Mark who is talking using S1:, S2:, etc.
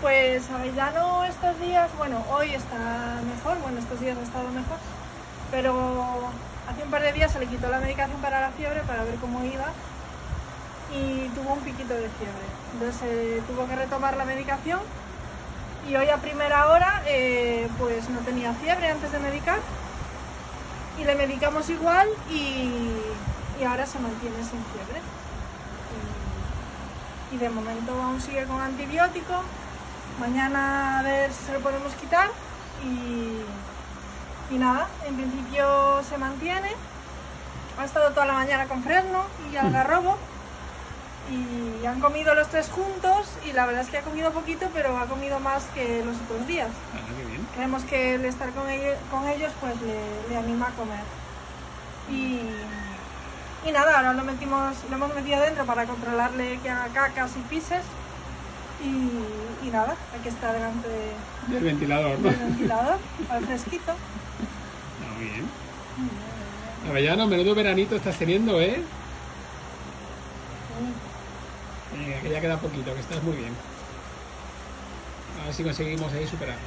S1: Pues Avellano estos días, bueno, hoy está mejor, bueno, estos días ha estado mejor, pero hace un par de días se le quitó la medicación para la fiebre para ver cómo iba y tuvo un piquito de fiebre. Entonces eh, tuvo que retomar la medicación y hoy a primera hora eh, pues no tenía fiebre antes de medicar y le medicamos igual y, ahora se mantiene sin fiebre. Y, y de momento aún sigue con antibiótico. Mañana a ver si se lo podemos quitar y, y nada, en principio se mantiene. Ha estado toda la mañana con fresno y algarrobo y han comido los tres juntos y la verdad es que ha comido poquito pero ha comido más que los otros días.
S2: Ah, qué bien.
S1: Creemos que el estar con ellos, con ellos pues le, le anima a comer. Y, y nada, ahora lo, metimos, lo hemos metido dentro para controlarle que haga cacas y pises. Y, y nada, aquí está delante de-
S2: Del ventilador, ¿no?
S1: del ventilador, al fresquito.
S2: Ah, muy bien. Avellano, menudo veranito estás teniendo, ¿eh? Venga, que ya queda poquito, que estás muy bien. A ver si conseguimos ahí superarlo.